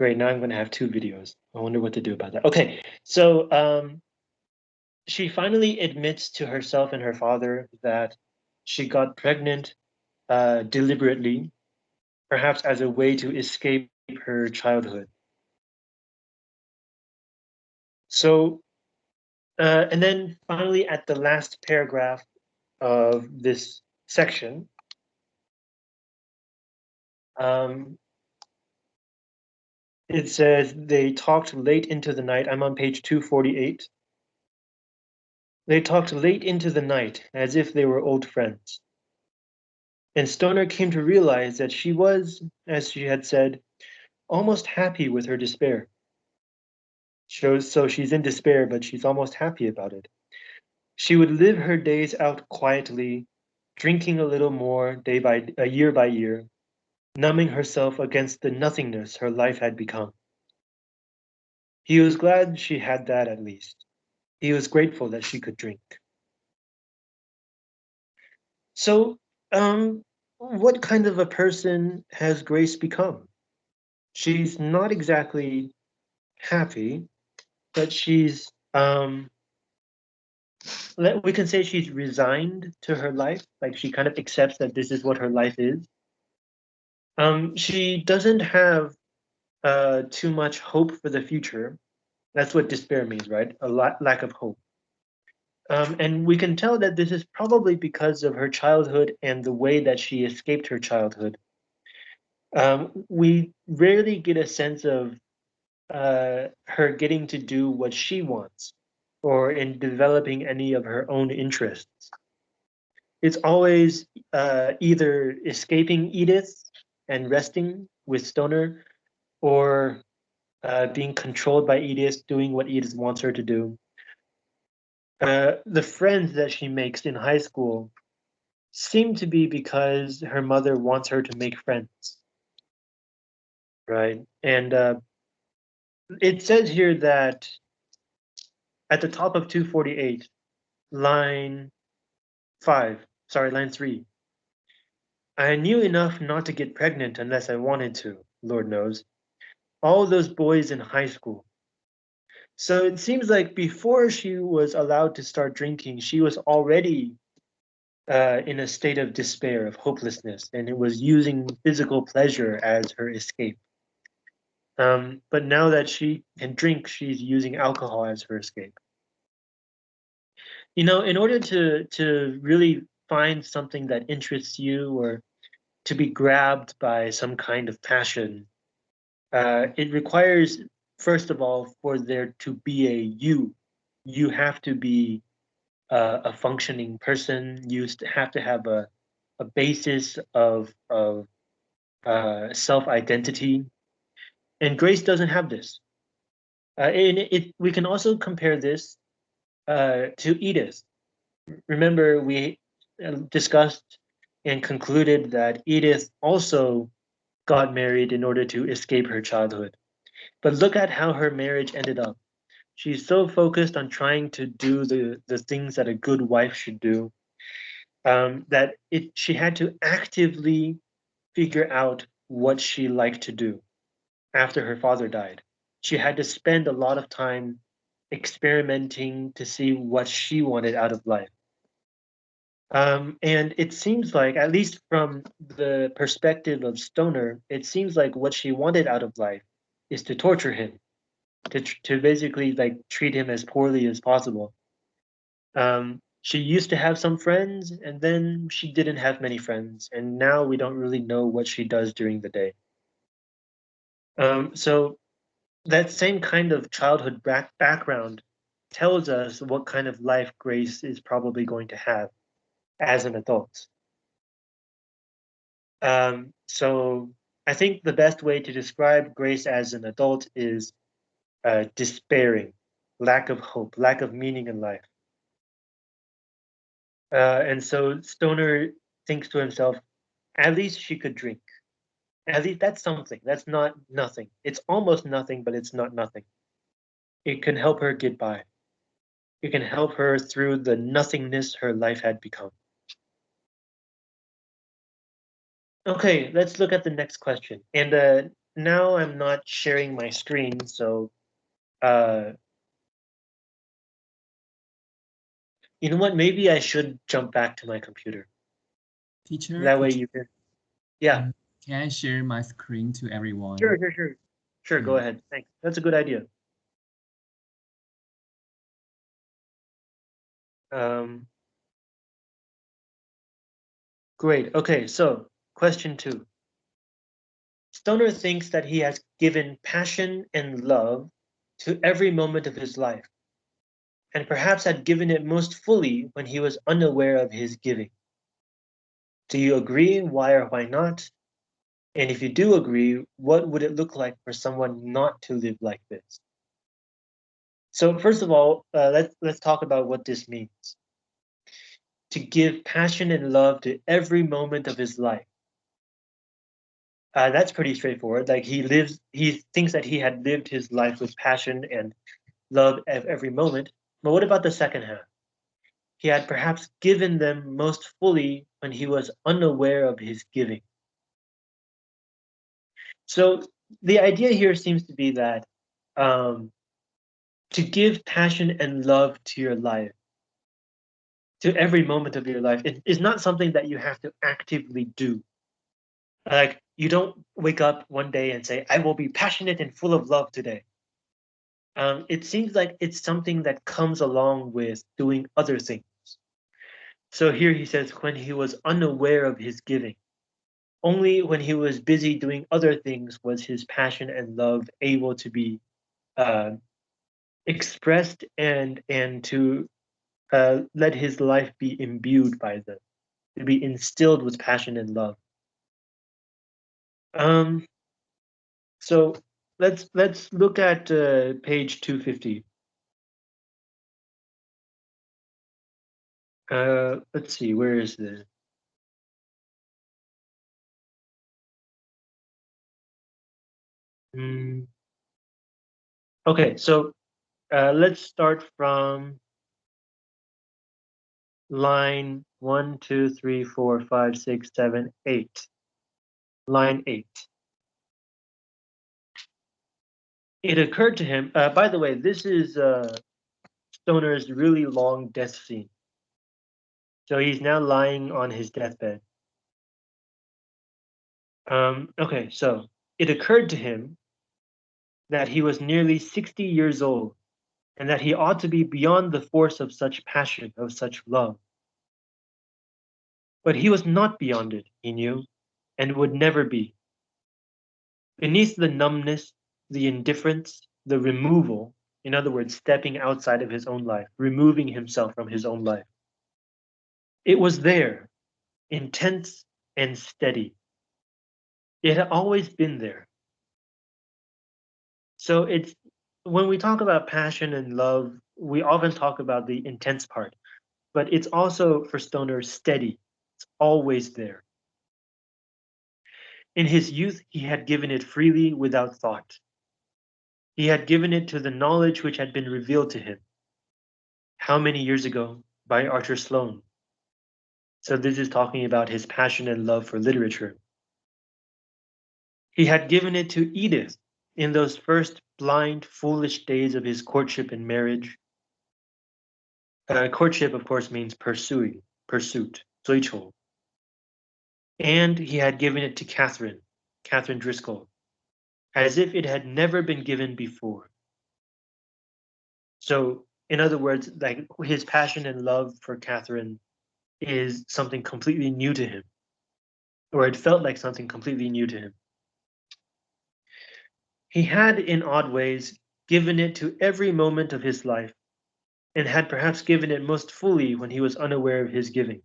Great, now I'm going to have two videos. I wonder what to do about that. Okay, so um, she finally admits to herself and her father that she got pregnant uh, deliberately, perhaps as a way to escape her childhood. So, uh, and then finally at the last paragraph of this section, um, it says they talked late into the night. I'm on page 248. They talked late into the night as if they were old friends. And Stoner came to realize that she was, as she had said, almost happy with her despair. So she's in despair, but she's almost happy about it. She would live her days out quietly, drinking a little more day by a year by year, numbing herself against the nothingness her life had become. He was glad she had that at least. He was grateful that she could drink. So, um, what kind of a person has Grace become? She's not exactly happy, but she's, um, we can say she's resigned to her life. Like she kind of accepts that this is what her life is. Um, she doesn't have uh, too much hope for the future. That's what despair means, right? A lack of hope. Um, and we can tell that this is probably because of her childhood and the way that she escaped her childhood. Um, we rarely get a sense of uh, her getting to do what she wants or in developing any of her own interests. It's always uh, either escaping Edith and resting with Stoner, or uh, being controlled by Edith, doing what Edith wants her to do. Uh, the friends that she makes in high school seem to be because her mother wants her to make friends. Right. And uh, it says here that at the top of 248, line five, sorry, line three, I knew enough not to get pregnant unless I wanted to, Lord knows. All those boys in high school. So it seems like before she was allowed to start drinking, she was already uh, in a state of despair, of hopelessness, and it was using physical pleasure as her escape. Um, but now that she can drink, she's using alcohol as her escape. You know, in order to to really find something that interests you or to be grabbed by some kind of passion, uh, it requires, first of all, for there to be a you. You have to be uh, a functioning person. You have to have a, a basis of, of uh, self identity. And Grace doesn't have this. Uh, and it, we can also compare this uh, to Edith. Remember, we discussed and concluded that Edith also got married in order to escape her childhood. But look at how her marriage ended up. She's so focused on trying to do the, the things that a good wife should do um, that it she had to actively figure out what she liked to do after her father died. She had to spend a lot of time experimenting to see what she wanted out of life. Um, and it seems like, at least from the perspective of Stoner, it seems like what she wanted out of life is to torture him, to to basically like treat him as poorly as possible. Um, she used to have some friends, and then she didn't have many friends, and now we don't really know what she does during the day. Um, so that same kind of childhood back background tells us what kind of life Grace is probably going to have as an adult. Um, so I think the best way to describe Grace as an adult is uh, despairing, lack of hope, lack of meaning in life. Uh, and so Stoner thinks to himself, at least she could drink. At least that's something. That's not nothing. It's almost nothing, but it's not nothing. It can help her get by. It can help her through the nothingness her life had become. Okay, let's look at the next question. And uh, now I'm not sharing my screen, so uh, you know what? Maybe I should jump back to my computer. Teacher, That way you can. Yeah, Um, Can I share my screen to everyone? sure, sure, sure. Sure, go Mm. ahead. Thanks. That's a good idea. Um, great. Okay, so question two. Stoner thinks that he has given passion and love to every moment of his life, and perhaps had given it most fully when he was unaware of his giving. Do you agree? Why or why not? And if you do agree, what would it look like for someone not to live like this? So first of all, uh, let's let's talk about what this means. To give passion and love to every moment of his life. Uh, that's pretty straightforward. Like he lives, he thinks that he had lived his life with passion and love at every moment. But what about the second half? He had perhaps given them most fully when he was unaware of his giving. So the idea here seems to be that um, to give passion and love to your life, to every moment of your life, it is not something that you have to actively do. Like you don't wake up one day and say, "I will be passionate and full of love today." Um, it seems like it's something that comes along with doing other things. So here he says, when he was unaware of his giving, only when he was busy doing other things was his passion and love able to be uh, expressed and and to uh, let his life be imbued by them, to be instilled with passion and love. Um, so let's let's look at uh, page 250. Uh, let's see, where is the Mm. Okay, so uh, let's start from line one, two, three, four, five, six, seven, eight. Line eight. It occurred to him, uh, by the way, this is uh, Stoner's really long death scene. So he's now lying on his deathbed. Um, okay, so it occurred to him that he was nearly 60 years old and that he ought to be beyond the force of such passion, of such love. But he was not beyond it, he knew, and would never be. Beneath the numbness, the indifference, the removal, in other words, stepping outside of his own life, removing himself from his own life, it was there, intense and steady. It had always been there. So it's when we talk about passion and love, we often talk about the intense part, but it's also for Stoner steady. It's always there. In his youth, he had given it freely without thought. He had given it to the knowledge which had been revealed to him. How many years ago? By Archer Sloane. So this is talking about his passion and love for literature. He had given it to Edith in those first blind, foolish days of his courtship and marriage. Uh, courtship, of course, means pursuing, pursuit, 追求. And he had given it to Catherine, Catherine Driscoll, as if it had never been given before. So, in other words, like his passion and love for Catherine is something completely new to him, or it felt like something completely new to him. He had, in odd ways, given it to every moment of his life, and had perhaps given it most fully when he was unaware of his giving.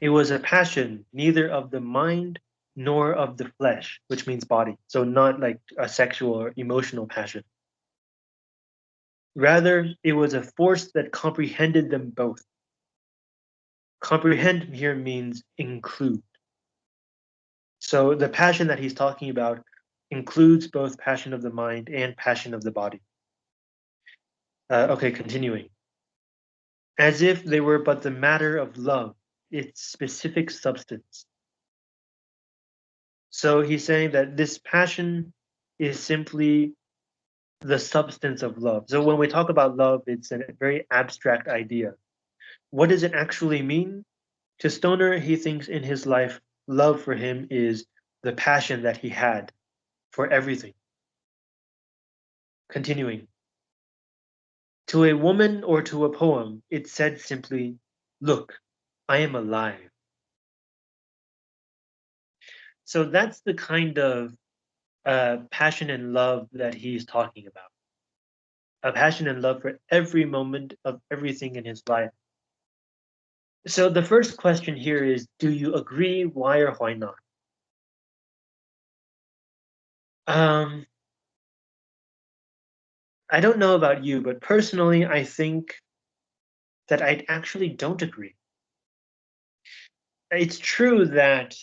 It was a passion neither of the mind nor of the flesh, which means body, so not like a sexual or emotional passion. Rather, it was a force that comprehended them both. Comprehend here means include. So the passion that he's talking about includes both passion of the mind and passion of the body. Uh, okay, continuing. As if they were but the matter of love, its specific substance. So he's saying that this passion is simply the substance of love. So when we talk about love, it's a very abstract idea. What does it actually mean? To Stoner, he thinks in his life, love for him is the passion that he had for everything. Continuing. To a woman or to a poem, it said simply, Look, I am alive. So that's the kind of uh, passion and love that he's talking about. A passion and love for every moment of everything in his life. So the first question here is, do you agree? Why or why not? Um, I don't know about you, but personally, I think that I actually don't agree. It's true that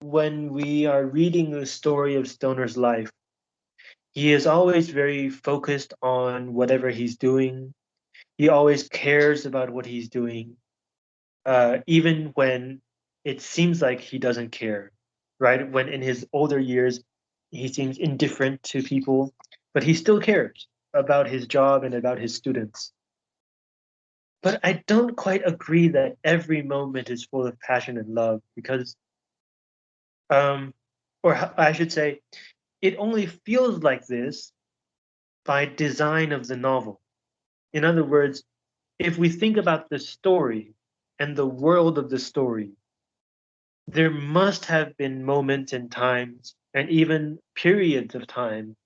when we are reading the story of Stoner's life, he is always very focused on whatever he's doing. He always cares about what he's doing, uh, even when it seems like he doesn't care, right? When in his older years, he seems indifferent to people, but he still cares about his job and about his students. But I don't quite agree that every moment is full of passion and love because, um, or I should say, it only feels like this by design of the novel. In other words, if we think about the story and the world of the story, there must have been moments and times and even periods of time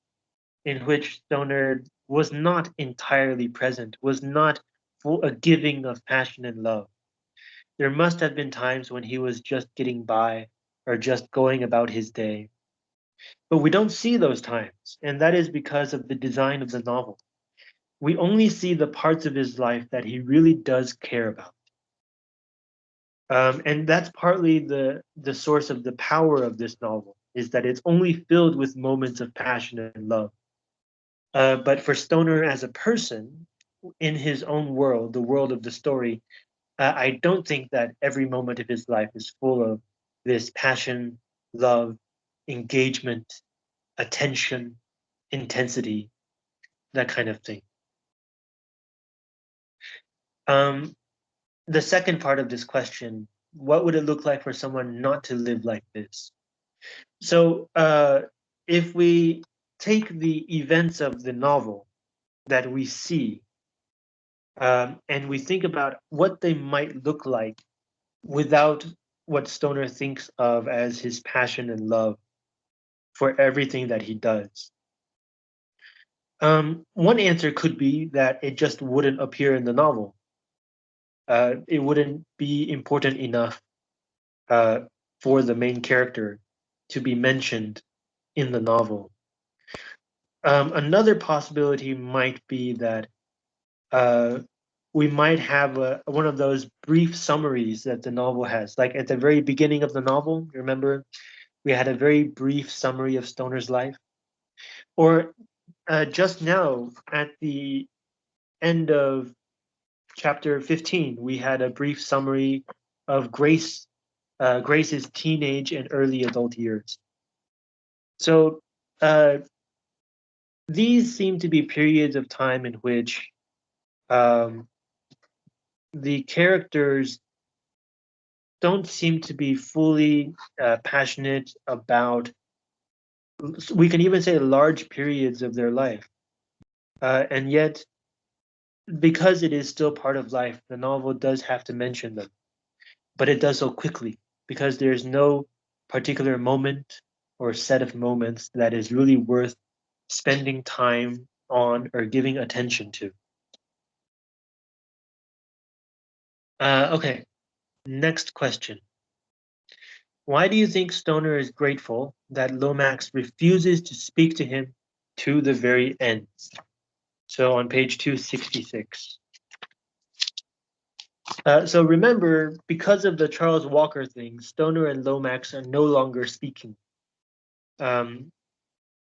in which Stoner was not entirely present, was not full a giving of passion and love. There must have been times when he was just getting by or just going about his day. But we don't see those times, and that is because of the design of the novel. We only see the parts of his life that he really does care about. Um, and that's partly the, the source of the power of this novel, is that it's only filled with moments of passion and love. Uh, but for Stoner as a person, in his own world, the world of the story, uh, I don't think that every moment of his life is full of this passion, love, engagement, attention, intensity, that kind of thing. Um, the second part of this question, what would it look like for someone not to live like this? So uh, if we take the events of the novel that we see um, and we think about what they might look like without what Stoner thinks of as his passion and love for everything that he does. Um, one answer could be that it just wouldn't appear in the novel. Uh, it wouldn't be important enough uh, for the main character to be mentioned in the novel. Um, another possibility might be that uh, we might have a, one of those brief summaries that the novel has. Like at the very beginning of the novel, remember, we had a very brief summary of Stoner's life. Or uh, just now at the end of chapter 15, we had a brief summary of Grace, uh, Grace's teenage and early adult years. So uh, these seem to be periods of time in which um, the characters don't seem to be fully uh, passionate about we can even say large periods of their life uh, and yet because it is still part of life the novel does have to mention them but it does so quickly because there's no particular moment or set of moments that is really worth spending time on or giving attention to. Uh, okay, next question. Why do you think Stoner is grateful that Lomax refuses to speak to him to the very end? So on page 266. Uh, so remember, because of the Charles Walker thing, Stoner and Lomax are no longer speaking. Um,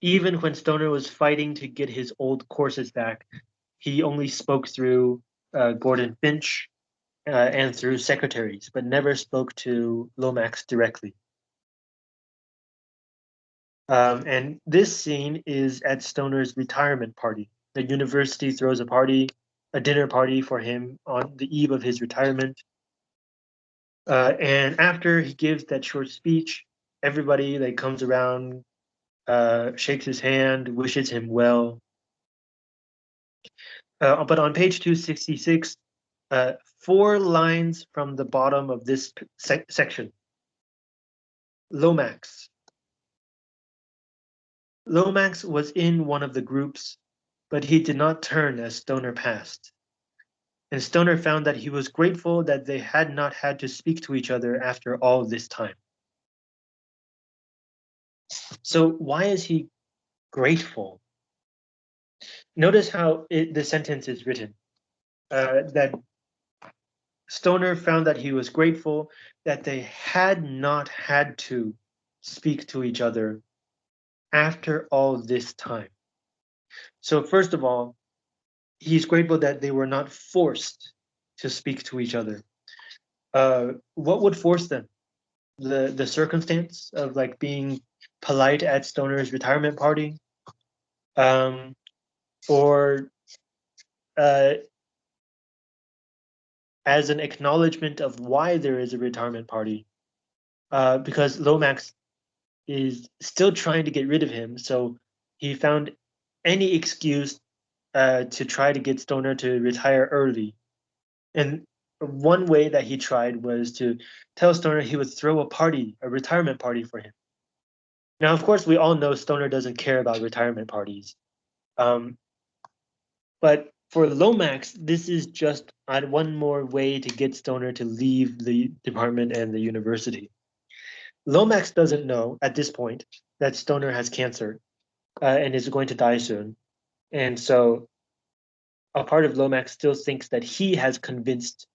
even when Stoner was fighting to get his old courses back, he only spoke through uh, Gordon Finch uh, and through secretaries, but never spoke to Lomax directly. Um, and this scene is at Stoner's retirement party. The university throws a party, a dinner party for him on the eve of his retirement. Uh, and after he gives that short speech, everybody that comes around uh, shakes his hand, wishes him well. Uh, but on page 266, uh, four lines from the bottom of this sec section, Lomax. Lomax was in one of the groups, but he did not turn as Stoner passed. And Stoner found that he was grateful that they had not had to speak to each other after all this time. So why is he grateful? Notice how it, the sentence is written. Uh, that Stoner found that he was grateful that they had not had to speak to each other after all this time. So first of all, he's grateful that they were not forced to speak to each other. Uh, what would force them? The the circumstance of like being polite at Stoner's retirement party, um, or uh, as an acknowledgement of why there is a retirement party, uh, because Lomax is still trying to get rid of him, so he found any excuse uh, to try to get Stoner to retire early. And one way that he tried was to tell Stoner he would throw a party, a retirement party for him. Now, of course, we all know Stoner doesn't care about retirement parties. Um, but for Lomax, this is just one more way to get Stoner to leave the department and the university. Lomax doesn't know at this point that Stoner has cancer uh, and is going to die soon. And so a part of Lomax still thinks that he has convinced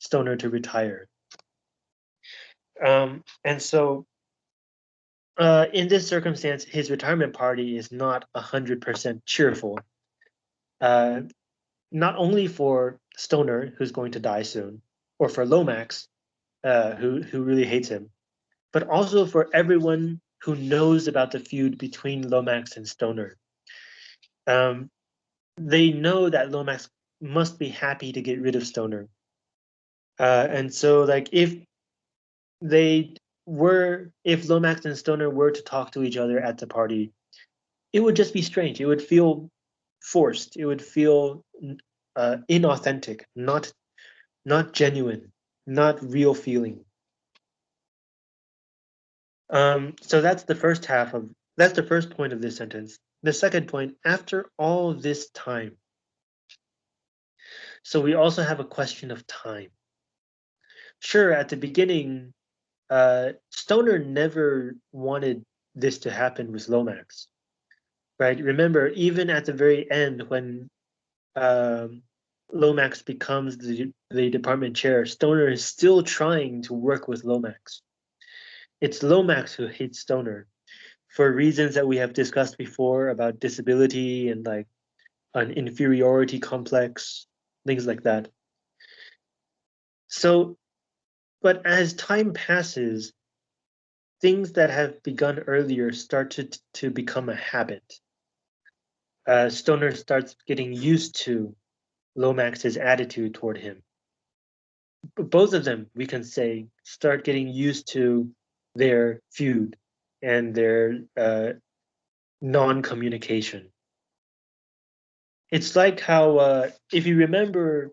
Stoner to retire. Um, and so uh, in this circumstance, his retirement party is not 100% cheerful. Uh, not only for Stoner, who's going to die soon, or for Lomax, uh, who, who really hates him, but also for everyone who knows about the feud between Lomax and Stoner. Um, they know that Lomax must be happy to get rid of Stoner. Uh, and so, like, if they were if Lomax and Stoner were to talk to each other at the party, it would just be strange. It would feel forced. It would feel uh, inauthentic, not not genuine, not real feeling. Um, so that's the first half of that's the first point of this sentence. The second point, after all this time. So we also have a question of time. Sure, at the beginning, uh, Stoner never wanted this to happen with Lomax, right? Remember, even at the very end when um, Lomax becomes the, the department chair, Stoner is still trying to work with Lomax. It's Lomax who hates Stoner for reasons that we have discussed before about disability and like an inferiority complex, things like that. So but as time passes, things that have begun earlier start to, to become a habit. Uh, Stoner starts getting used to Lomax's attitude toward him. Both of them, we can say, start getting used to their feud and their uh, non-communication. It's like how, uh, if you remember,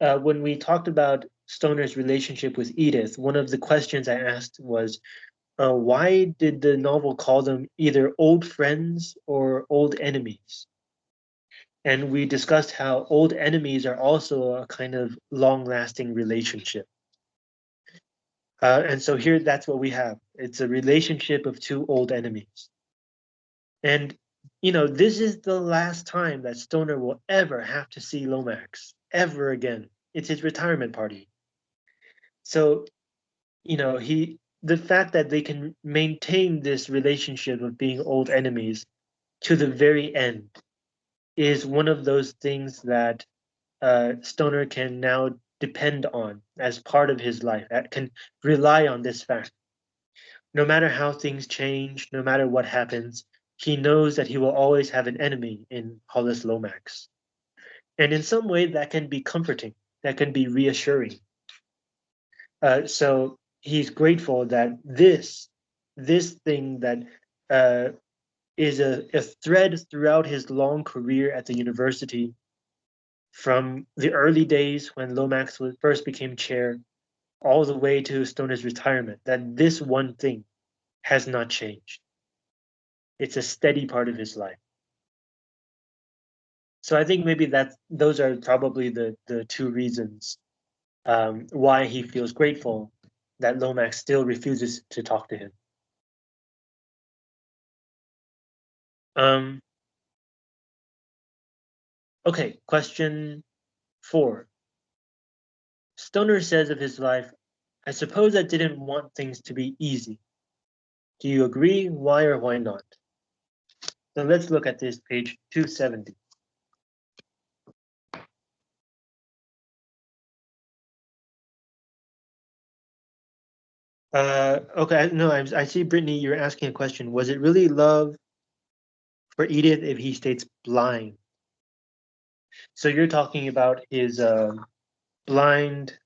uh, when we talked about Stoner's relationship with Edith, one of the questions I asked was, uh, why did the novel call them either old friends or old enemies? And we discussed how old enemies are also a kind of long-lasting relationship. Uh, and so here, that's what we have. It's a relationship of two old enemies. And, you know, this is the last time that Stoner will ever have to see Lomax, ever again. It's his retirement party. So, you know, he the fact that they can maintain this relationship of being old enemies to the very end is one of those things that uh, Stoner can now depend on as part of his life, that can rely on this fact. No matter how things change, no matter what happens, he knows that he will always have an enemy in Hollis Lomax. And in some way, that can be comforting, that can be reassuring. Uh, so he's grateful that this, this thing that uh, is a, a thread throughout his long career at the university, from the early days when Lomax was, first became chair, all the way to Stoner's retirement, that this one thing has not changed. It's a steady part of his life. So I think maybe that those are probably the the two reasons um, why he feels grateful that Lomax still refuses to talk to him. Um, okay, question four. Stoner says of his life, I suppose I didn't want things to be easy. Do you agree? Why or why not? So let's look at this page 270. Uh, okay, no, I, I see, Brittany, you're asking a question. Was it really love for Edith if he states blind? So you're talking about his uh, blind,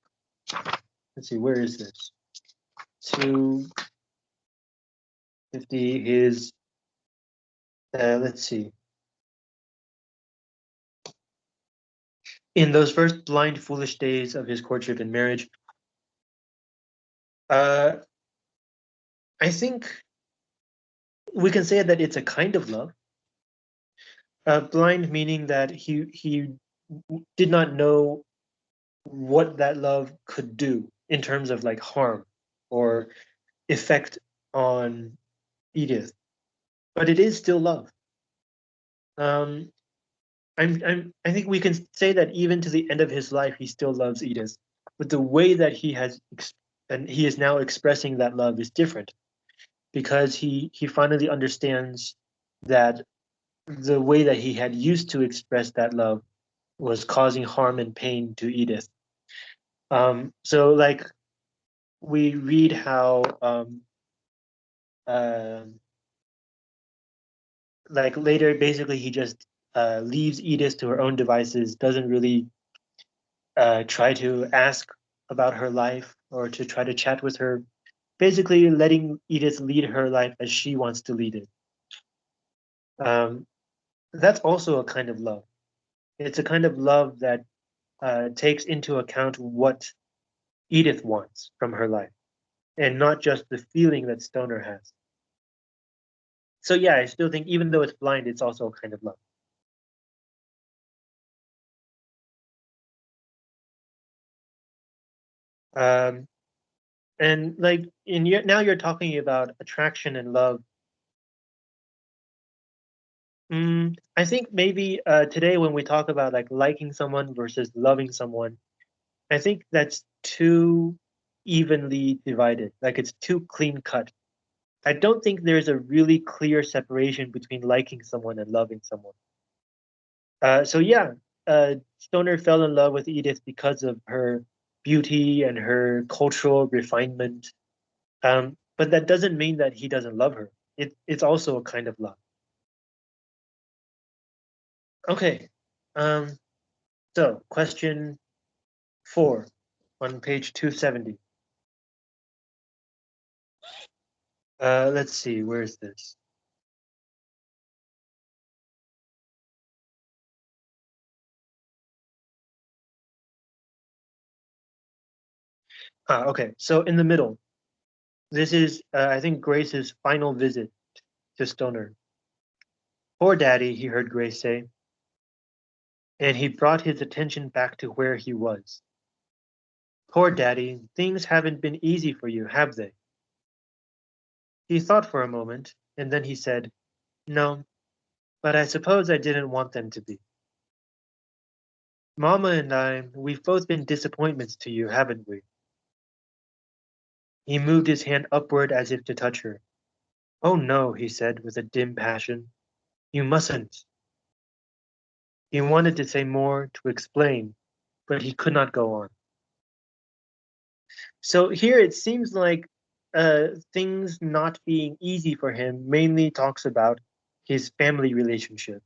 let's see, where is this? 250, his uh, let's see. In those first blind, foolish days of his courtship and marriage, uh, I think we can say that it's a kind of love. Uh, blind meaning that he he did not know what that love could do in terms of like harm or effect on Edith but it is still love. Um, I'm, I'm, I think we can say that even to the end of his life, he still loves Edith, but the way that he has and he is now expressing that love is different, because he he finally understands that the way that he had used to express that love was causing harm and pain to Edith. Um, so like we read how um, uh, like later, basically he just uh, leaves Edith to her own devices, doesn't really uh, try to ask about her life or to try to chat with her, basically letting Edith lead her life as she wants to lead it. Um, that's also a kind of love. It's a kind of love that uh, takes into account what Edith wants from her life and not just the feeling that Stoner has so yeah, I still think even though it's blind, it's also a kind of love. Um, and like in your now you're talking about attraction and love. Mm, I think maybe uh, today when we talk about like liking someone versus loving someone, I think that's too evenly divided. Like it's too clean cut. I don't think there's a really clear separation between liking someone and loving someone. Uh, so yeah, uh, Stoner fell in love with Edith because of her beauty and her cultural refinement. Um, but that doesn't mean that he doesn't love her. It, it's also a kind of love. Okay, um, so question four on page 270. Uh, let's see, where is this? Ah, okay, so in the middle, this is, uh, I think, Grace's final visit to Stoner. Poor daddy, he heard Grace say. And he brought his attention back to where he was. Poor daddy, things haven't been easy for you, have they? He thought for a moment, and then he said, No, but I suppose I didn't want them to be. Mama and I, we've both been disappointments to you, haven't we? He moved his hand upward as if to touch her. Oh no, he said with a dim passion. You mustn't. He wanted to say more, to explain, but he could not go on. So here it seems like uh, things not being easy for him mainly talks about his family relationship.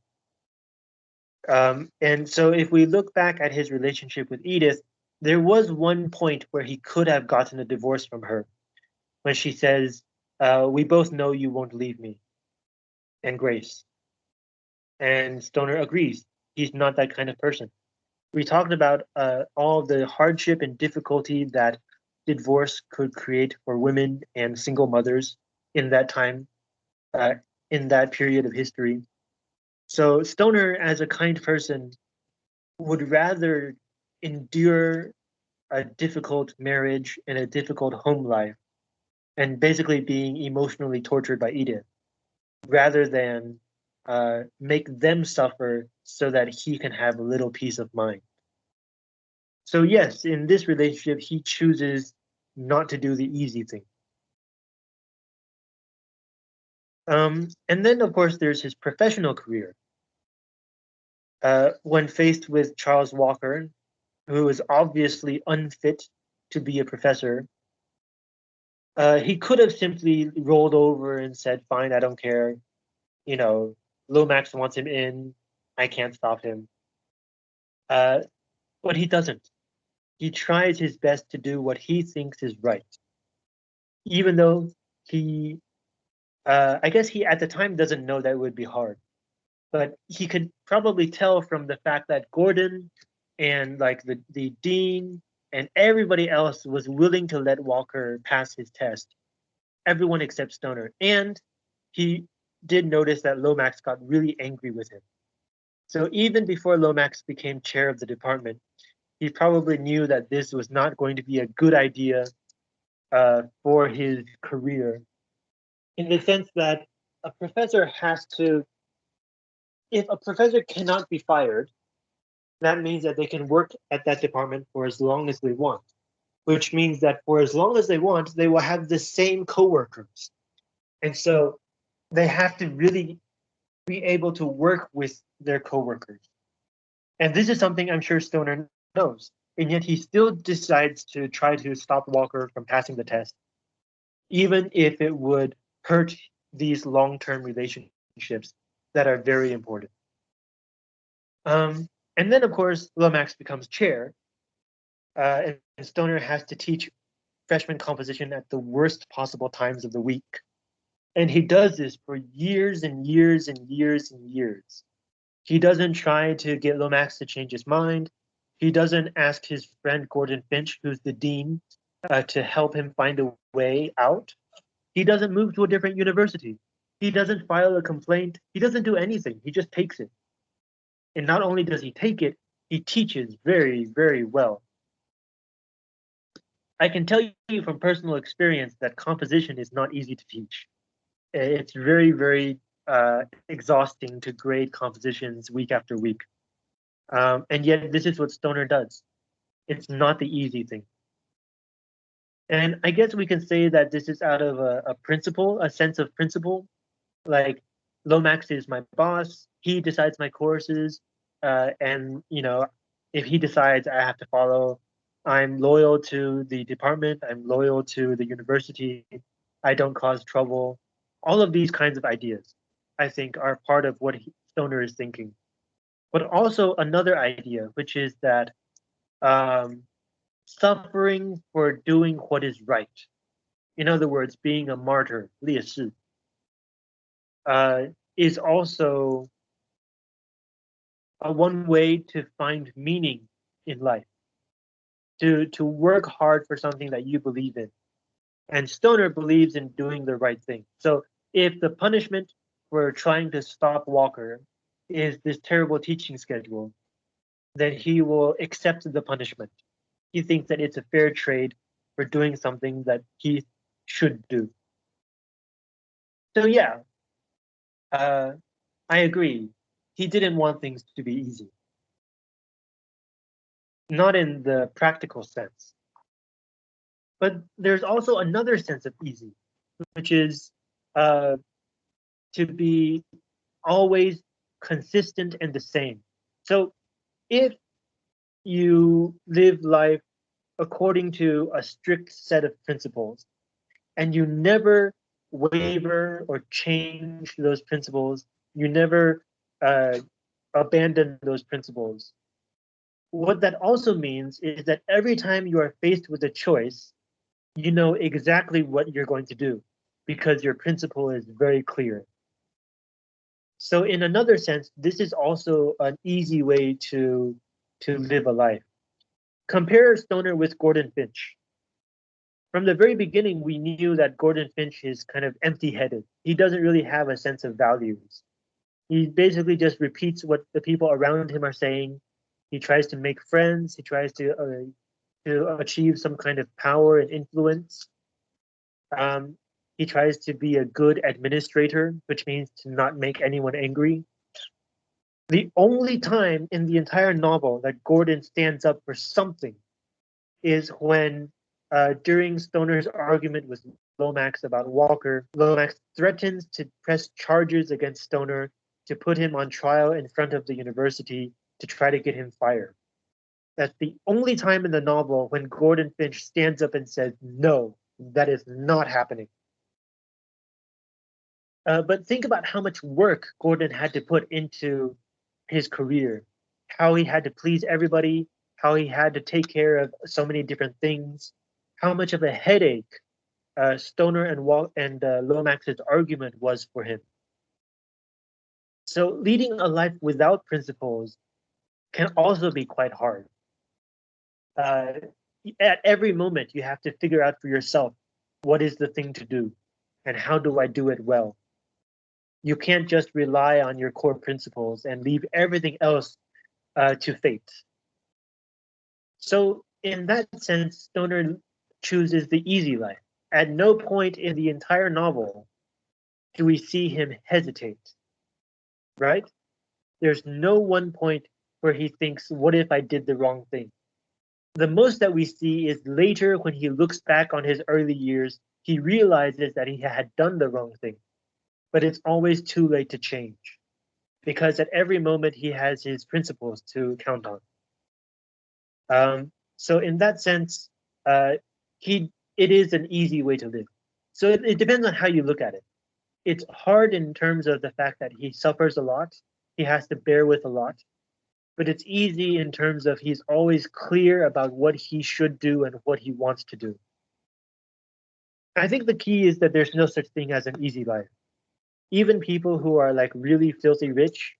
Um, and so if we look back at his relationship with Edith, there was one point where he could have gotten a divorce from her when she says, uh, we both know you won't leave me and Grace. And Stoner agrees. He's not that kind of person. We talked about uh, all the hardship and difficulty that divorce could create for women and single mothers in that time, uh, in that period of history. So Stoner, as a kind person, would rather endure a difficult marriage and a difficult home life and basically being emotionally tortured by Edith rather than uh, make them suffer so that he can have a little peace of mind. So yes, in this relationship, he chooses not to do the easy thing. Um, and then, of course, there's his professional career. Uh, when faced with Charles Walker, who is obviously unfit to be a professor, uh, he could have simply rolled over and said, fine, I don't care. You know, Lomax wants him in. I can't stop him. Uh, but he doesn't. He tries his best to do what he thinks is right. Even though he, uh, I guess he at the time doesn't know that it would be hard. But he could probably tell from the fact that Gordon and like the, the dean and everybody else was willing to let Walker pass his test. Everyone except Stoner. And he did notice that Lomax got really angry with him. So even before Lomax became chair of the department, he probably knew that this was not going to be a good idea uh, for his career, in the sense that a professor has to, if a professor cannot be fired, that means that they can work at that department for as long as they want, which means that for as long as they want, they will have the same coworkers. And so they have to really be able to work with their coworkers. And this is something I'm sure Stoner knows. And yet he still decides to try to stop Walker from passing the test, even if it would hurt these long-term relationships that are very important. Um, and then, of course, Lomax becomes chair, uh, and Stoner has to teach freshman composition at the worst possible times of the week. And he does this for years and years and years and years. He doesn't try to get Lomax to change his mind. He doesn't ask his friend Gordon Finch, who's the dean, uh, to help him find a way out. He doesn't move to a different university. He doesn't file a complaint. He doesn't do anything. He just takes it. And not only does he take it, he teaches very, very well. I can tell you from personal experience that composition is not easy to teach. It's very, very uh, exhausting to grade compositions week after week. Um, and yet this is what Stoner does. It's not the easy thing. And I guess we can say that this is out of a, a principle, a sense of principle. Like Lomax is my boss. He decides my courses. Uh, and, you know, if he decides I have to follow, I'm loyal to the department. I'm loyal to the university. I don't cause trouble. All of these kinds of ideas, I think, are part of what Stoner is thinking but also another idea, which is that um, suffering for doing what is right. In other words, being a martyr, uh, is also a one way to find meaning in life, to, to work hard for something that you believe in. And Stoner believes in doing the right thing. So if the punishment for trying to stop Walker is this terrible teaching schedule, then he will accept the punishment. He thinks that it's a fair trade for doing something that he should do. So yeah, uh, I agree. He didn't want things to be easy. Not in the practical sense. But there's also another sense of easy, which is uh, to be always consistent and the same. So if you live life according to a strict set of principles, and you never waver or change those principles. You never uh, abandon those principles. What that also means is that every time you are faced with a choice, you know exactly what you're going to do because your principle is very clear. So in another sense, this is also an easy way to, to live a life. Compare Stoner with Gordon Finch. From the very beginning, we knew that Gordon Finch is kind of empty-headed. He doesn't really have a sense of values. He basically just repeats what the people around him are saying. He tries to make friends. He tries to uh, to achieve some kind of power and influence. Um, he tries to be a good administrator, which means to not make anyone angry. The only time in the entire novel that Gordon stands up for something is when, uh, during Stoner's argument with Lomax about Walker, Lomax threatens to press charges against Stoner to put him on trial in front of the university to try to get him fired. That's the only time in the novel when Gordon Finch stands up and says, no, that is not happening. Uh, but think about how much work Gordon had to put into his career, how he had to please everybody, how he had to take care of so many different things, how much of a headache uh, Stoner and Walt and uh, Lomax's argument was for him. So leading a life without principles can also be quite hard. Uh, at every moment, you have to figure out for yourself what is the thing to do and how do I do it well you can't just rely on your core principles and leave everything else uh, to fate. So in that sense, Stoner chooses the easy life. At no point in the entire novel do we see him hesitate, right? There's no one point where he thinks, what if I did the wrong thing? The most that we see is later when he looks back on his early years, he realizes that he had done the wrong thing but it's always too late to change because at every moment he has his principles to count on. Um, so in that sense, uh, he it is an easy way to live. So it, it depends on how you look at it. It's hard in terms of the fact that he suffers a lot. He has to bear with a lot, but it's easy in terms of he's always clear about what he should do and what he wants to do. I think the key is that there's no such thing as an easy life even people who are like really filthy rich,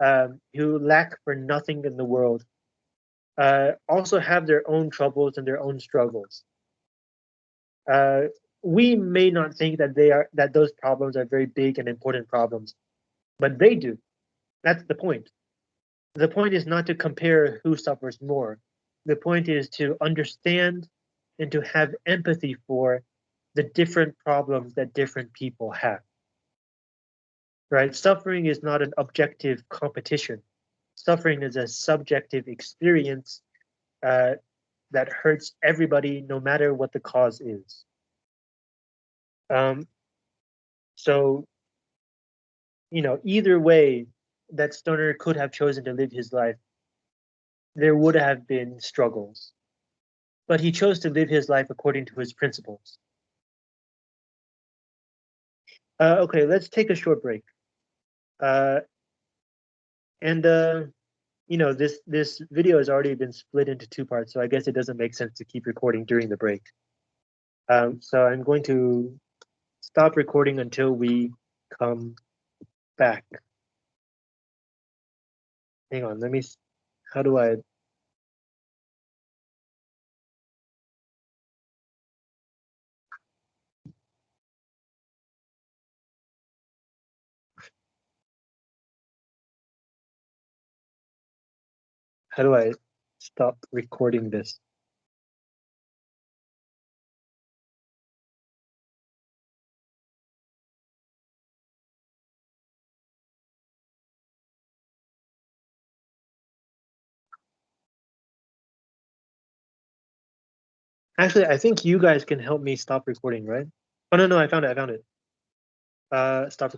um, who lack for nothing in the world, uh, also have their own troubles and their own struggles. Uh, we may not think that they are that those problems are very big and important problems, but they do. That's the point. The point is not to compare who suffers more. The point is to understand and to have empathy for the different problems that different people have right? Suffering is not an objective competition. Suffering is a subjective experience uh, that hurts everybody, no matter what the cause is. Um, so, you know, either way that Stoner could have chosen to live his life, there would have been struggles. But he chose to live his life according to his principles. Uh, okay, let's take a short break. Uh, and uh, you know, this this video has already been split into two parts, so I guess it doesn't make sense to keep recording during the break. Um, so I'm going to stop recording until we come back. Hang on, let me, how do I How do I stop recording this? Actually, I think you guys can help me stop recording, right? Oh, no, no, I found it, I found it. Uh, stop recording.